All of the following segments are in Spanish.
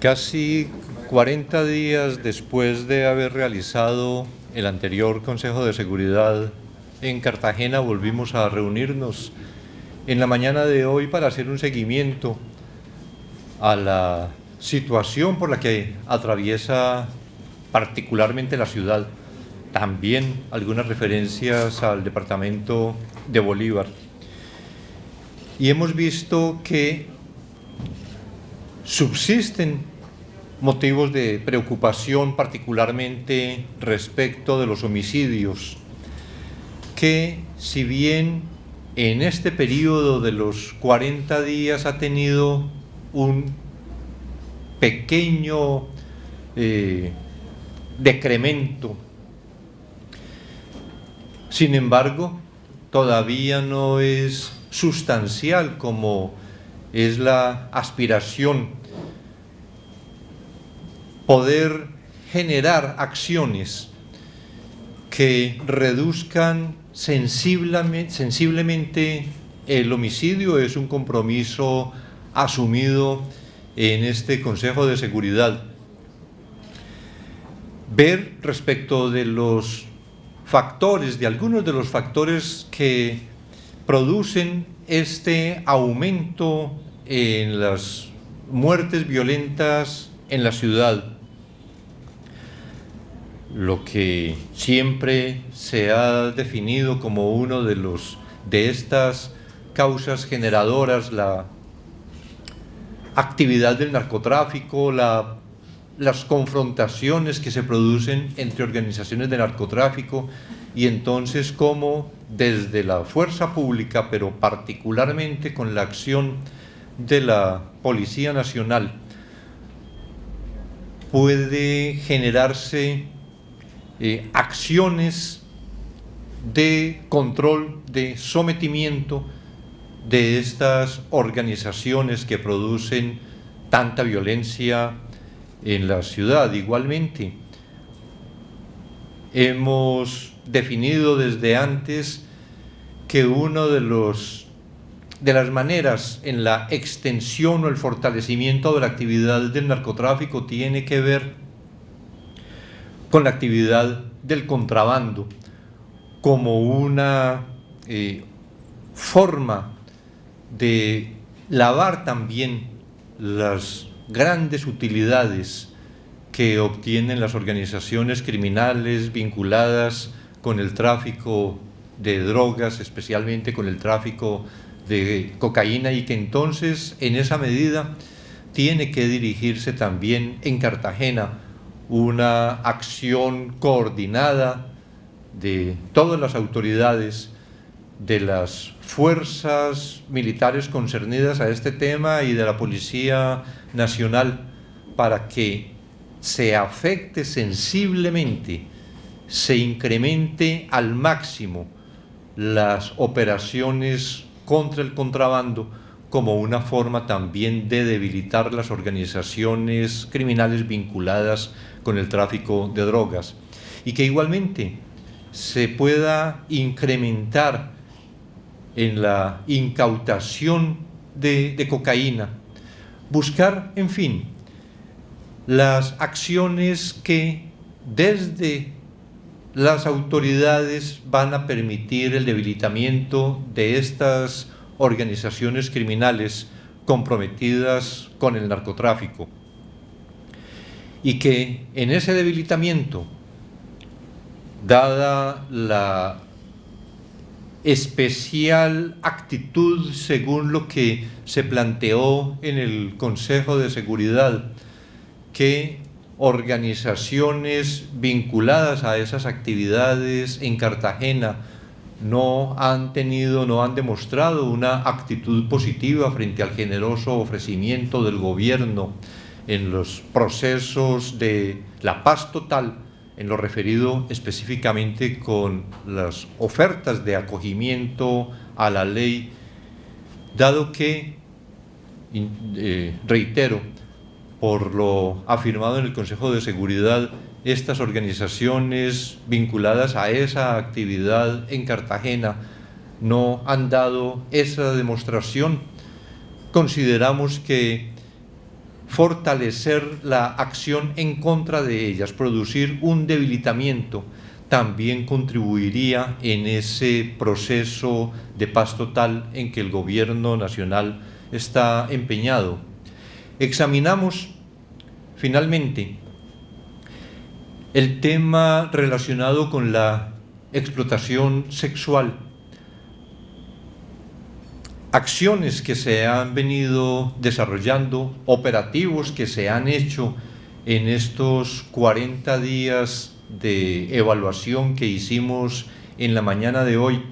Casi 40 días después de haber realizado el anterior Consejo de Seguridad en Cartagena, volvimos a reunirnos en la mañana de hoy para hacer un seguimiento a la situación por la que atraviesa particularmente la ciudad. También algunas referencias al departamento de Bolívar. Y hemos visto que subsisten motivos de preocupación particularmente respecto de los homicidios, que si bien en este periodo de los 40 días ha tenido un pequeño eh, decremento, sin embargo, todavía no es sustancial como es la aspiración poder generar acciones que reduzcan sensiblemente, el homicidio es un compromiso asumido en este Consejo de Seguridad. Ver respecto de los factores, de algunos de los factores que producen este aumento en las muertes violentas en la ciudad lo que siempre se ha definido como uno de, los, de estas causas generadoras, la actividad del narcotráfico, la, las confrontaciones que se producen entre organizaciones de narcotráfico y entonces cómo desde la fuerza pública, pero particularmente con la acción de la Policía Nacional, puede generarse eh, acciones de control, de sometimiento de estas organizaciones que producen tanta violencia en la ciudad. Igualmente, hemos definido desde antes que uno de de las maneras en la extensión o el fortalecimiento de la actividad del narcotráfico tiene que ver con la actividad del contrabando como una eh, forma de lavar también las grandes utilidades que obtienen las organizaciones criminales vinculadas con el tráfico de drogas, especialmente con el tráfico de cocaína y que entonces en esa medida tiene que dirigirse también en Cartagena una acción coordinada de todas las autoridades de las fuerzas militares concernidas a este tema y de la Policía Nacional para que se afecte sensiblemente, se incremente al máximo las operaciones contra el contrabando como una forma también de debilitar las organizaciones criminales vinculadas con el tráfico de drogas. Y que igualmente se pueda incrementar en la incautación de, cocaína, buscar, en fin, las acciones que desde las autoridades van a permitir el debilitamiento de estas organizaciones criminales comprometidas con el narcotráfico. Y que en ese debilitamiento, dada la especial actitud según lo que se planteó en el Consejo de Seguridad, que organizaciones vinculadas a esas actividades en Cartagena no han tenido, no han demostrado una actitud positiva frente al generoso ofrecimiento del gobierno en los procesos de la paz total, en lo referido específicamente con las ofertas de acogimiento a la ley, dado que, eh, reitero, por lo afirmado en el Consejo de Seguridad, estas organizaciones vinculadas a esa actividad en Cartagena no han dado esa demostración. Consideramos que fortalecer la acción en contra de ellas, producir un debilitamiento, también contribuiría en ese proceso de paz total en que el gobierno nacional está empeñado. Examinamos finalmente el tema relacionado con la explotación sexual acciones que se han venido desarrollando, operativos que se han hecho en estos 40 días de evaluación que hicimos en la mañana de hoy,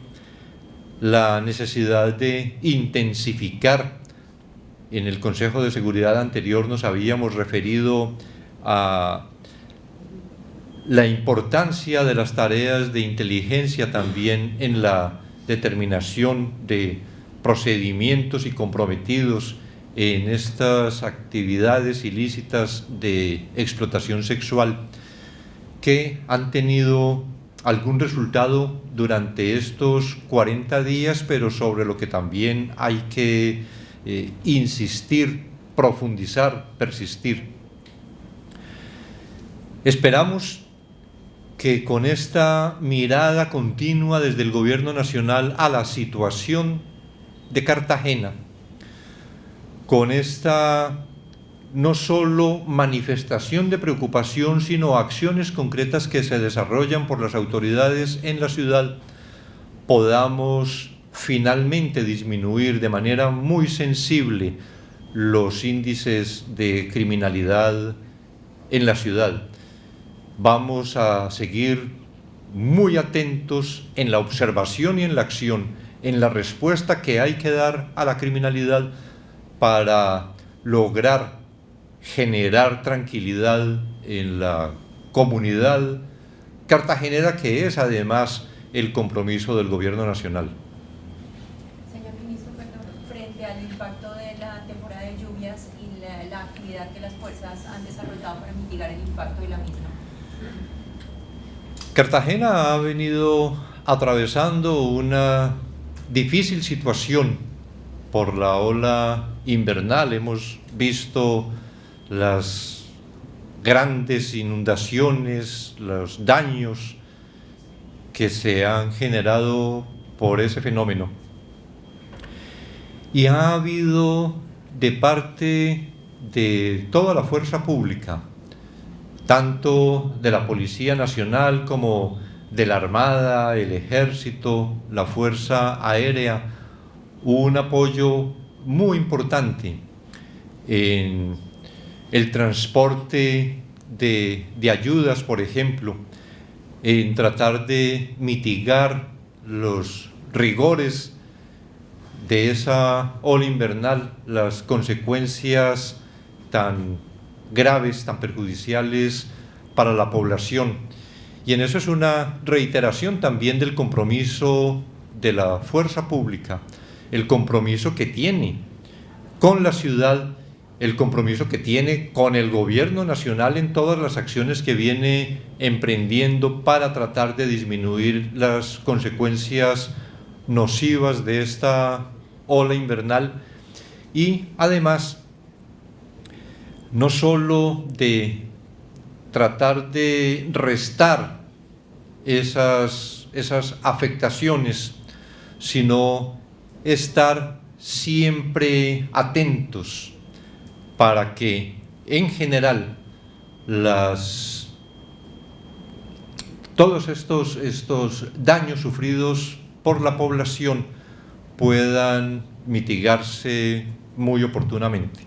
la necesidad de intensificar. En el Consejo de Seguridad anterior nos habíamos referido a la importancia de las tareas de inteligencia también en la determinación de procedimientos y comprometidos en estas actividades ilícitas de explotación sexual que han tenido algún resultado durante estos 40 días, pero sobre lo que también hay que eh, insistir, profundizar, persistir. Esperamos que con esta mirada continua desde el Gobierno Nacional a la situación de Cartagena con esta no solo manifestación de preocupación, sino acciones concretas que se desarrollan por las autoridades en la ciudad, podamos finalmente disminuir de manera muy sensible los índices de criminalidad en la ciudad. Vamos a seguir muy atentos en la observación y en la acción en la respuesta que hay que dar a la criminalidad para lograr generar tranquilidad en la comunidad cartagenera, que es además el compromiso del gobierno nacional. Señor ministro, frente al impacto de la temporada de lluvias y la, la actividad que las fuerzas han desarrollado para mitigar el impacto de la misma. Cartagena ha venido atravesando una difícil situación por la ola invernal. Hemos visto las grandes inundaciones, los daños que se han generado por ese fenómeno. Y ha habido de parte de toda la fuerza pública, tanto de la Policía Nacional como de la Armada, el Ejército, la Fuerza Aérea, un apoyo muy importante en el transporte de, de ayudas, por ejemplo, en tratar de mitigar los rigores de esa ola invernal, las consecuencias tan graves, tan perjudiciales para la población. Y en eso es una reiteración también del compromiso de la fuerza pública, el compromiso que tiene con la ciudad, el compromiso que tiene con el gobierno nacional en todas las acciones que viene emprendiendo para tratar de disminuir las consecuencias nocivas de esta ola invernal y además no solo de tratar de restar esas, esas afectaciones, sino estar siempre atentos para que en general las, todos estos, estos daños sufridos por la población puedan mitigarse muy oportunamente.